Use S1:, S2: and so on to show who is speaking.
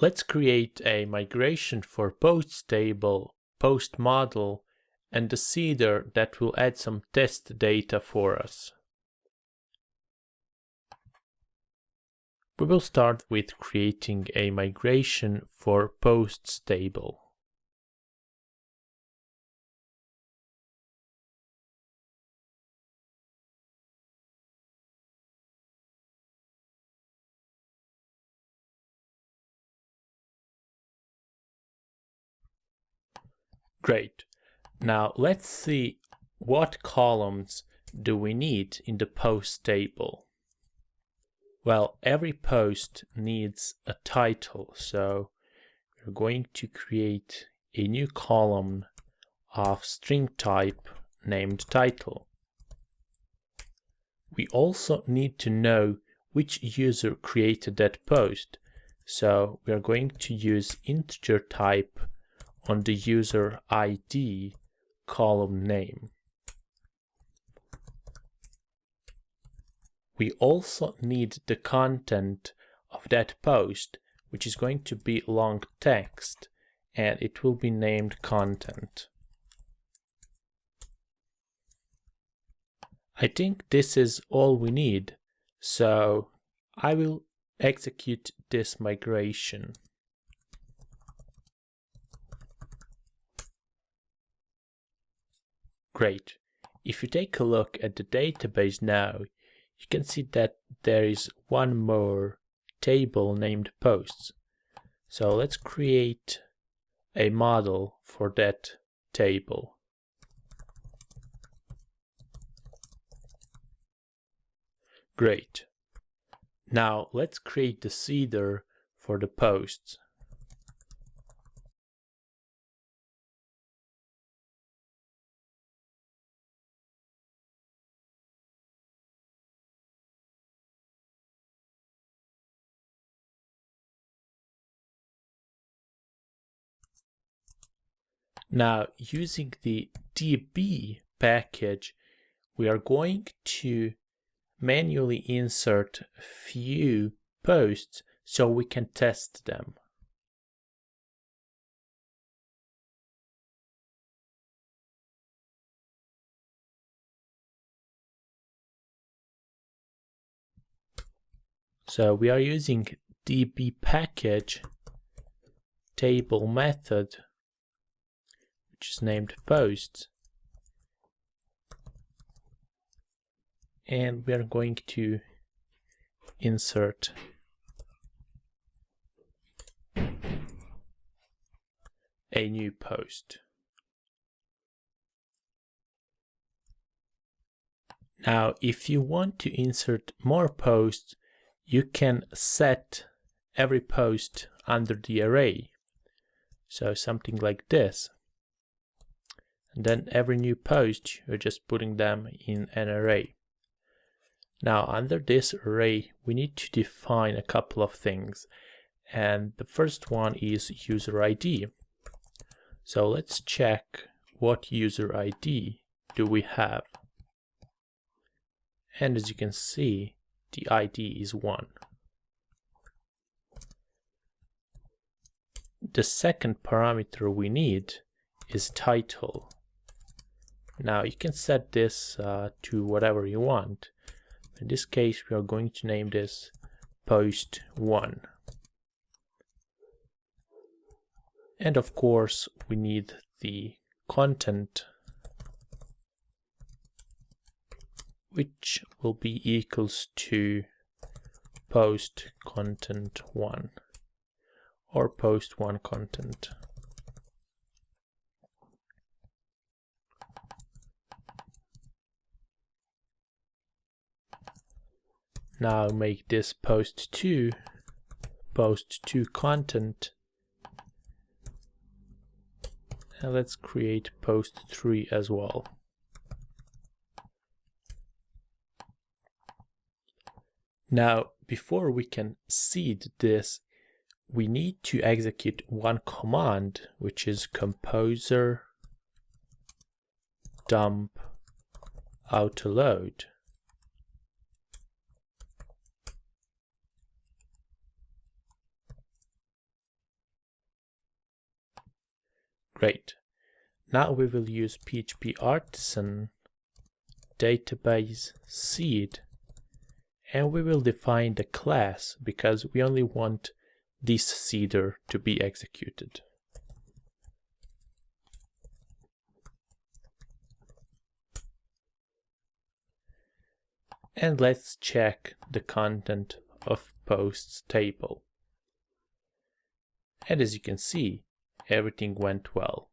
S1: Let's create a migration for posts table, post model, and a seeder that will add some test data for us. We will start with creating a migration for posts table. Great. Now let's see what columns do we need in the post table. Well, every post needs a title, so we're going to create a new column of string type named title. We also need to know which user created that post, so we are going to use integer type on the user ID column name. We also need the content of that post, which is going to be long text, and it will be named content. I think this is all we need, so I will execute this migration. Great. If you take a look at the database now, you can see that there is one more table named posts. So let's create a model for that table. Great. Now let's create the seeder for the posts. Now, using the db package, we are going to manually insert a few posts so we can test them. So we are using db package table method which is named posts. And we are going to insert a new post. Now, if you want to insert more posts, you can set every post under the array. So something like this. Then every new post, you're just putting them in an array. Now, under this array, we need to define a couple of things. And the first one is user ID. So let's check what user ID do we have. And as you can see, the ID is 1. The second parameter we need is title. Now you can set this uh, to whatever you want. In this case, we are going to name this post 1. And of course, we need the content which will be equals to post content 1 or post 1 content. Now make this post 2 post 2 content and let's create post 3 as well. Now before we can seed this we need to execute one command which is composer dump autoload Great. Now we will use PHP artisan database seed and we will define the class because we only want this seeder to be executed. And let's check the content of posts table. And as you can see, everything went well.